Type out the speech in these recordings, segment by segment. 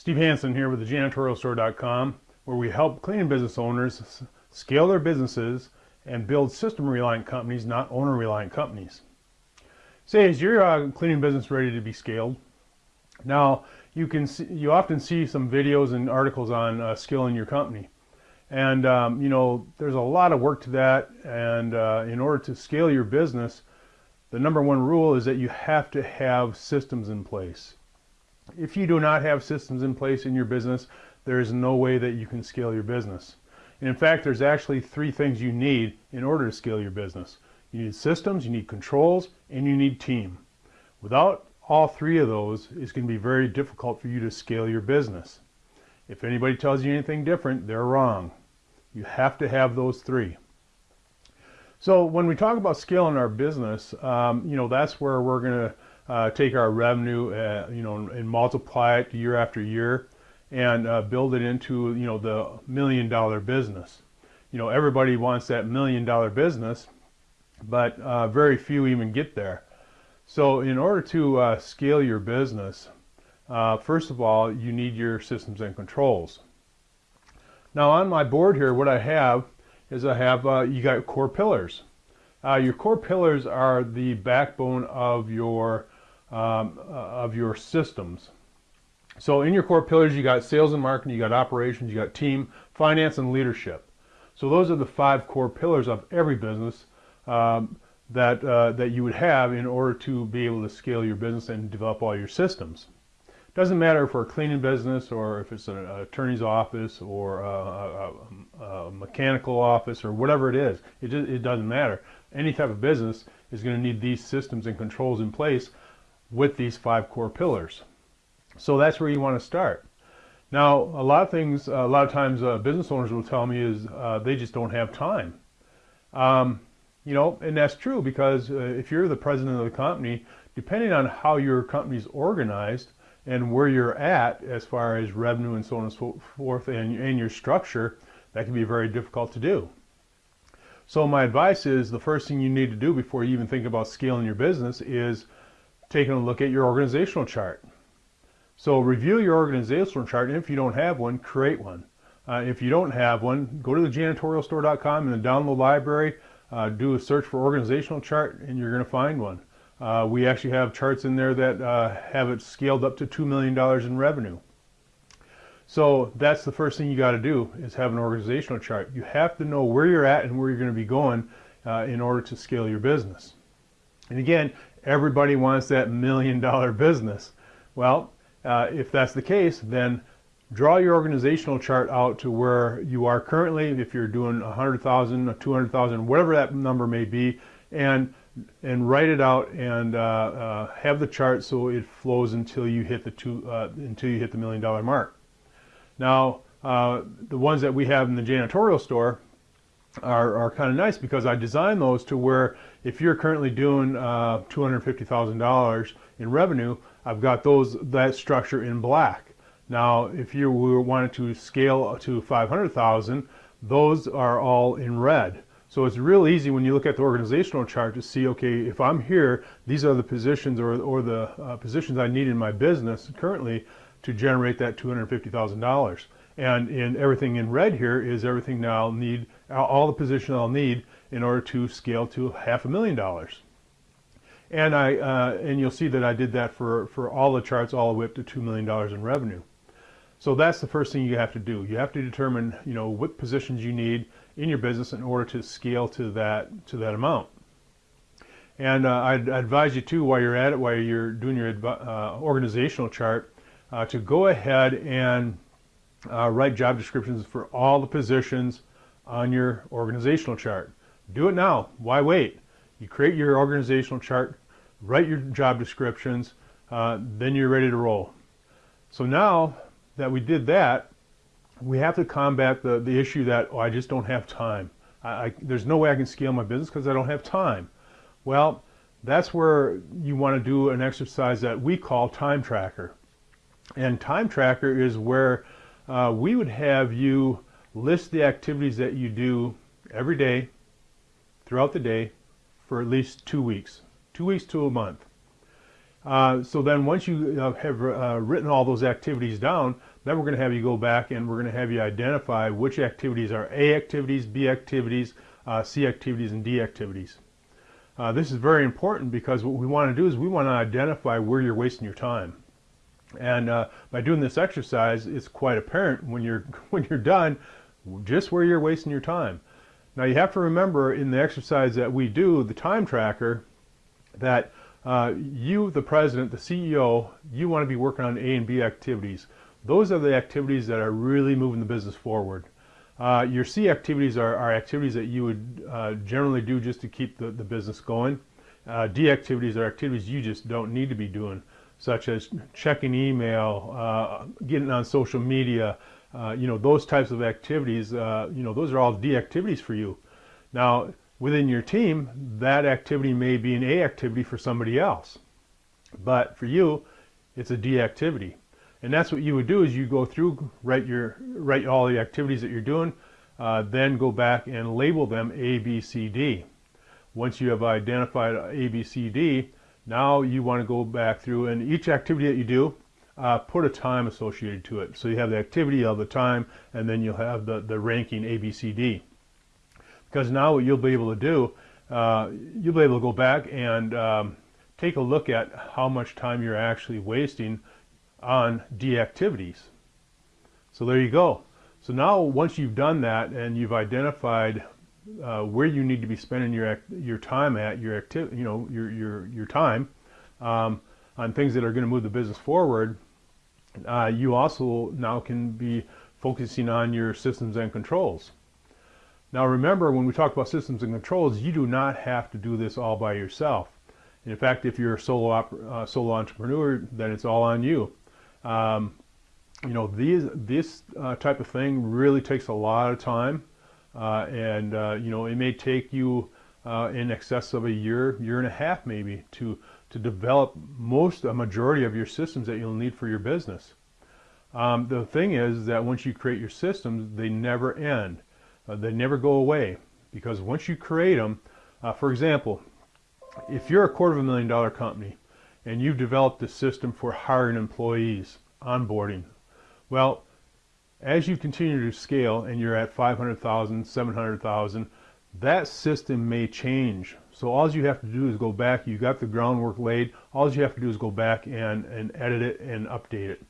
Steve Hansen here with the janitorialstore.com where we help cleaning business owners scale their businesses and build system reliant companies, not owner reliant companies. Say, is your uh, cleaning business ready to be scaled? Now, you can see, you often see some videos and articles on uh, scaling your company. And, um, you know, there's a lot of work to that. And uh, in order to scale your business, the number one rule is that you have to have systems in place. If you do not have systems in place in your business, there is no way that you can scale your business. And in fact, there's actually three things you need in order to scale your business. You need systems, you need controls, and you need team. Without all three of those, it's going to be very difficult for you to scale your business. If anybody tells you anything different, they're wrong. You have to have those three. So when we talk about scaling our business, um, you know, that's where we're going to take our revenue, uh, you know, and multiply it year after year and uh, build it into, you know, the million dollar business. You know, everybody wants that million dollar business, but uh, very few even get there. So in order to uh, scale your business, uh, first of all, you need your systems and controls. Now on my board here, what I have is I have, you got core pillars. your core pillars are the backbone of your um, uh, of your systems. So in your core pillars, you got sales and marketing, you got operations, you got team, finance, and leadership. So those are the five core pillars of every business um, that, uh, that you would have in order to be able to scale your business and develop all your systems. Doesn't matter if we're a cleaning business or if it's an attorney's office or a, a, a mechanical office or whatever it is. It, just, it doesn't matter. Any type of business is going to need these systems and controls in place with these five core pillars. So that's where you want to start. Now, a lot of things, a lot of times uh, business owners will tell me is uh, they just don't have time. Um, you know, and that's true because uh, if you're the president of the company, depending on how your company's organized and where you're at as far as revenue and so on and so forth and, and your structure, that can be very difficult to do. So my advice is the first thing you need to do before you even think about scaling your business is taking a look at your organizational chart. So review your organizational chart, and if you don't have one, create one. Uh, if you don't have one, go to the janitorialstore.com and the download library, uh, do a search for organizational chart, and you're going to find one. Uh, we actually have charts in there that uh, have it scaled up to $2 million in revenue. So that's the first thing you got to do is have an organizational chart. You have to know where you're at and where you're going to be going uh, in order to scale your business. And again, everybody wants that million dollar business. Well, uh, if that's the case, then draw your organizational chart out to where you are currently, if you're doing 100,000, or 200,000, whatever that number may be, and and write it out and uh, uh, have the chart so it flows until you hit the two uh, until you hit the million dollar mark. Now, uh, the ones that we have in the janitorial store, are, are kind of nice because I designed those to where if you're currently doing uh, $250,000 in revenue, I've got those that structure in black. Now, if you wanted to scale to 500,000, those are all in red. So it's real easy when you look at the organizational chart to see, okay, if I'm here, these are the positions or, or the uh, positions I need in my business currently to generate that $250,000. And in everything in red here is everything now I'll need, all the position I'll need in order to scale to half a million dollars. And I uh, and you'll see that I did that for, for all the charts all the way up to $2 million in revenue. So that's the first thing you have to do. You have to determine, you know, what positions you need in your business in order to scale to that to that amount. And uh, I'd advise you too, while you're at it, while you're doing your uh, organizational chart, uh, to go ahead and uh, write job descriptions for all the positions on your organizational chart. Do it now. Why wait? You create your organizational chart, write your job descriptions, uh, then you're ready to roll. So now that we did that, we have to combat the, the issue that, oh, I just don't have time. I, I, there's no way I can scale my business because I don't have time. Well, that's where you want to do an exercise that we call time tracker. And time tracker is where uh, we would have you list the activities that you do every day throughout the day for at least two weeks, two weeks to a month. Uh, so then once you uh, have uh, written all those activities down, then we're going to have you go back and we're going to have you identify which activities are A activities, B activities, uh, C activities, and D activities. Uh, this is very important because what we want to do is we want to identify where you're wasting your time. And uh, by doing this exercise, it's quite apparent when you're when you're done just where you're wasting your time. Now you have to remember in the exercise that we do, the time tracker, that uh, you, the president, the CEO, you want to be working on A and B activities. Those are the activities that are really moving the business forward. Uh, your C activities are, are, activities that you would uh, generally do just to keep the, the business going. Uh, D activities are activities you just don't need to be doing, such as checking email, uh, getting on social media, uh, you know, those types of activities, uh, you know, those are all D activities for you. Now, within your team, that activity may be an A activity for somebody else. But for you, it's a D activity. And that's what you would do is you go through, write your, write all the activities that you're doing, uh, then go back and label them A, B, C, D. Once you have identified A, B, C, D, now you want to go back through and each activity that you do, uh, put a time associated to it. So you have the activity of the time, and then you'll have the, the ranking A, B, C, D. Because now what you'll be able to do, uh, you'll be able to go back and um, take a look at how much time you're actually wasting on D activities. So there you go. So now once you've done that and you've identified uh, where you need to be spending your your time at your activity, you know, your your your time um, on things that are going to move the business forward, uh, you also now can be focusing on your systems and controls. Now remember, when we talk about systems and controls, you do not have to do this all by yourself. In fact, if you're a solo, uh, solo entrepreneur, then it's all on you. Um, you know, these, this uh, type of thing really takes a lot of time. Uh, and, uh, you know, it may take you uh, in excess of a year, year and a half maybe, to to develop most, a majority of your systems that you'll need for your business. Um, the thing is that once you create your systems, they never end. Uh, they never go away because once you create them, uh, for example, if you're a quarter of a million dollar company and you've developed a system for hiring employees, onboarding, well, as you continue to scale and you're at 500,000, 700,000, that system may change. So all you have to do is go back, you got the groundwork laid, all you have to do is go back and, and edit it and update it.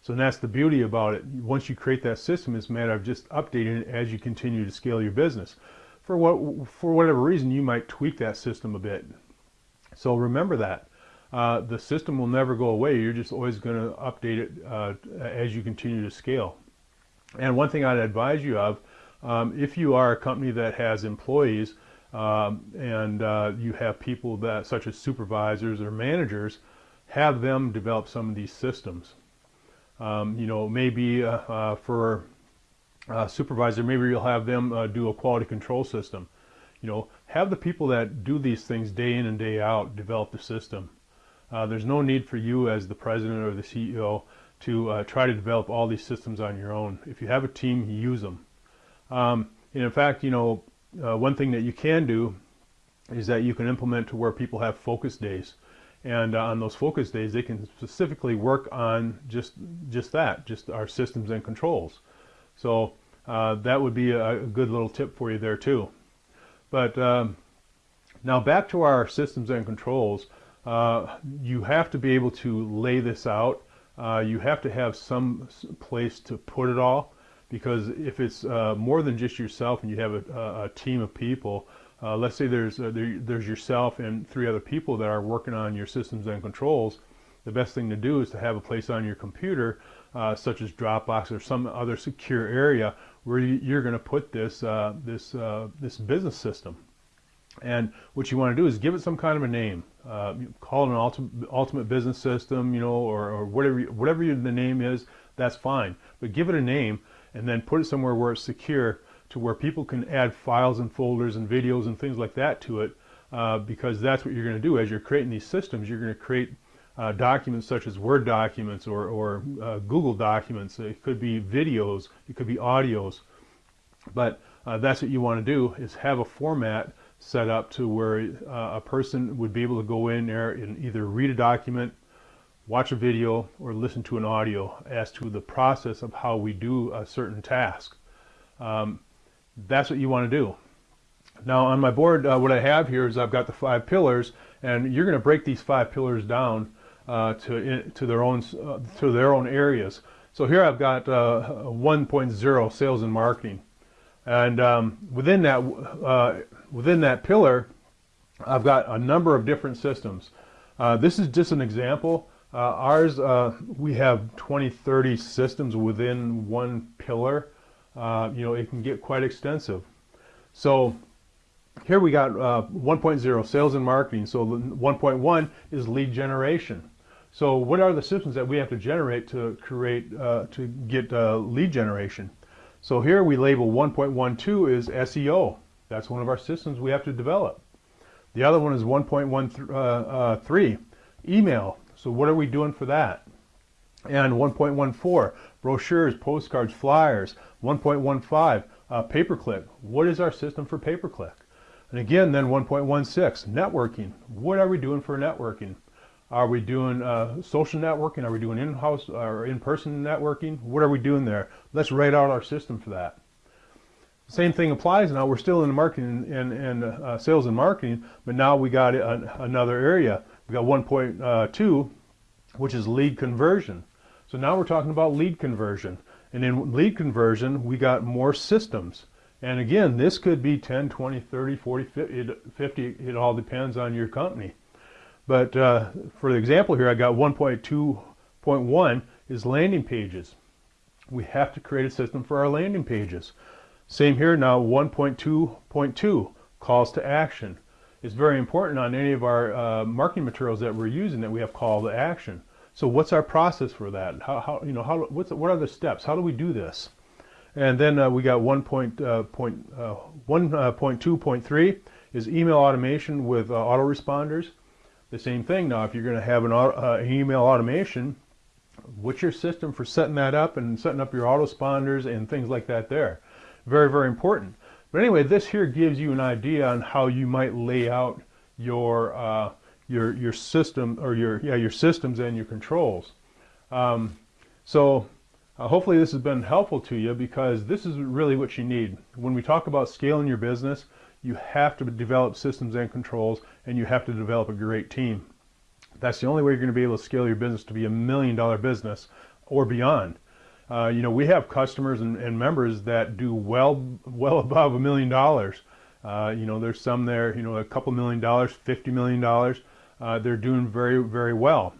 So that's the beauty about it. Once you create that system, it's a matter of just updating it as you continue to scale your business. For what for whatever reason, you might tweak that system a bit. So remember that. Uh, the system will never go away. You're just always going to update it uh, as you continue to scale. And one thing I'd advise you of um, if you are a company that has employees um, and uh, you have people that, such as supervisors or managers, have them develop some of these systems. Um, you know, maybe uh, uh, for a supervisor, maybe you'll have them uh, do a quality control system. You know, have the people that do these things day in and day out develop the system. Uh, there's no need for you as the president or the CEO to uh, try to develop all these systems on your own. If you have a team, use them. Um, and in fact, you know, uh, one thing that you can do is that you can implement to where people have focus days. And uh, on those focus days, they can specifically work on just just that, just our systems and controls. So uh, that would be a, a, good little tip for you there too. But um, now back to our systems and controls. Uh, you have to be able to lay this out. Uh, you have to have some place to put it all because if it's uh, more than just yourself and you have a, a team of people, uh, let's say there's uh, there, there's yourself and three other people that are working on your systems and controls, the best thing to do is to have a place on your computer, uh, such as Dropbox or some other secure area where you, are going to put this this this business system. And what you want to do is give it some kind of a name. Call it an ultimate, ultimate business system, you know, or, or whatever whatever the name is. That's fine, but give it a name and then put it somewhere where it's secure to where people can add files and folders and videos and things like that to it uh, because that's what you're going to do. As you're creating these systems you're going to create uh, documents such as Word documents or, or uh, Google documents. It could be videos it could be audios. But uh, that's what you want to do is have a format set up to where uh, a person would be able to go in there and either read a document, watch a video, or listen to an audio as to the process of how we do a certain task. Um, that's what you want to do. Now on my board, uh, what I have here is I've got the five pillars, and you're going to break these five pillars down uh, to to their own uh, to their own areas. So here I've got uh, 1.0 sales and marketing, and um, within that uh, within that pillar, I've got a number of different systems. Uh, this is just an example. ours, we have 20, 30 systems within one pillar. you know, it can get quite extensive. So here we got uh, 1.0 sales and marketing. So 1.1 is lead generation. So what are the systems that we have to generate to create uh, to get uh, lead generation? So here we label 1.12 is SEO. That's one of our systems we have to develop. The other one is 1.13 uh, uh, email. So what are we doing for that? And 1.14 brochures, postcards, flyers. 1.15 uh, pay-per-click. What is our system for pay-per-click? And again, then 1.16, networking. What are we doing for networking? Are we doing uh, social networking? Are we doing in-house or in-person networking? What are we doing there? Let's write out our system for that. Same thing applies now. We're still in marketing and, and uh, sales and marketing, but now we got a, another area. We got 1.2, which is lead conversion. So now we're talking about lead conversion. And in lead conversion, we got more systems. And again, this could be 10, 20, 30, 40, 50. It all depends on your company. But uh, for the example here, I got 1.2.1 is landing pages. We have to create a system for our landing pages. Same here now, 1.2.2, calls to action. It's very important on any of our uh, marketing materials that we're using that we have call to action. So what's our process for that? How, how you know, how, what's, what are the steps? How do we do this? And then uh, we got 1.2.3 uh, uh, is email automation with uh, autoresponders. The same thing now, if you're going to have an, uh, email automation, what's your system for setting that up and setting up your autoresponders and things like that there? Very, very important. But anyway, this here gives you an idea on how you might lay out your uh, your your system or your yeah your systems and your controls. Um, so uh, hopefully this has been helpful to you because this is really what you need. When we talk about scaling your business, you have to develop systems and controls and you have to develop a great team. That's the only way you're going to be able to scale your business to be a million dollar business or beyond. Uh, you know, we have customers and, and, members that do well, well above a million dollars. Uh, you know, there's some there, you know, a couple million dollars, 50 million dollars. Uh, they're doing very, very well.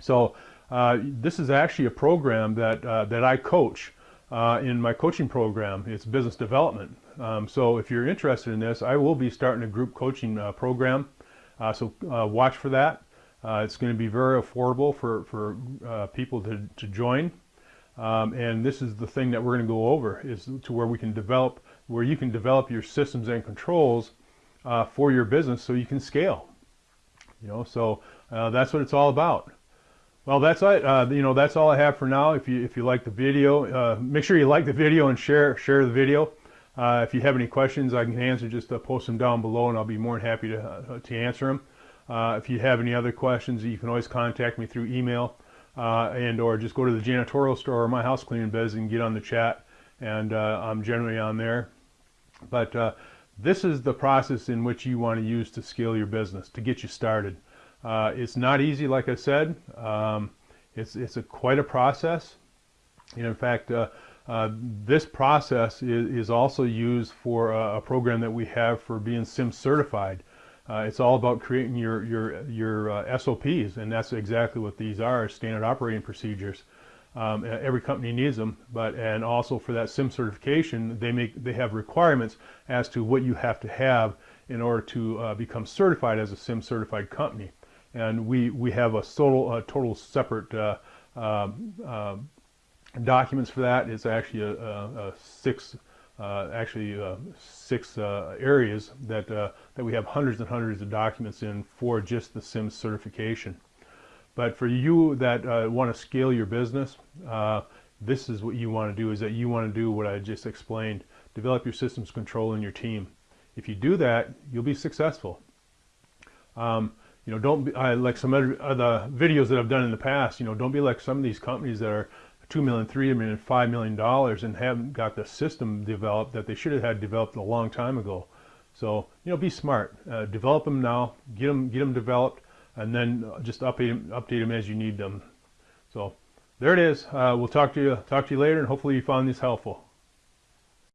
So uh, this is actually a program that, uh, that I coach in my coaching program. It's business development. Um, so if you're interested in this, I will be starting a group coaching uh, program. Uh, so watch for that. it's going to be very affordable for, for people to, to join. Um, and this is the thing that we're going to go over is to where we can develop, where you can develop your systems and controls for your business so you can scale. You know, so that's what it's all about. Well, that's it. Uh, you know, that's all I have for now. If you if you like the video, uh, make sure you like the video and share share the video. Uh, if you have any questions, I can answer. Just uh, post them down below, and I'll be more than happy to uh, to answer them. Uh, if you have any other questions, you can always contact me through email, and or just go to the janitorial store or my house cleaning biz and get on the chat. And I'm generally on there. But this is the process in which you want to use to scale your business to get you started. Uh, it's not easy, like I said. Um, it's it's a quite a process. And in fact, uh, uh, this process is, is, also used for a, a, program that we have for being CIMS certified. Uh, it's all about creating your your your uh, SOPs, and that's exactly what these are: standard operating procedures. Um, every company needs them, but and also for that CIMS certification, they make they have requirements as to what you have to have in order to uh, become certified as a CIMS certified company and we we have a total a total separate uh, um, uh, documents for that. It's actually a, a, a six uh, actually uh, six uh, areas that uh, that we have hundreds and hundreds of documents in for just the CIMS certification. But for you that want to scale your business, this is what you want to do. Is that you want to do what I just explained: develop your systems control in your team. If you do that, you'll be successful. Um, you know, don't be like some other videos that I've done in the past. You know, don't be like some of these companies that are two million, three million, five million dollars and haven't got the system developed that they should have had developed a long time ago. So you know, be smart. Uh, develop them now. Get them, get them developed, and then just update them, update them as you need them. So there it is. Uh, we'll talk to you talk to you later, and hopefully you found this helpful.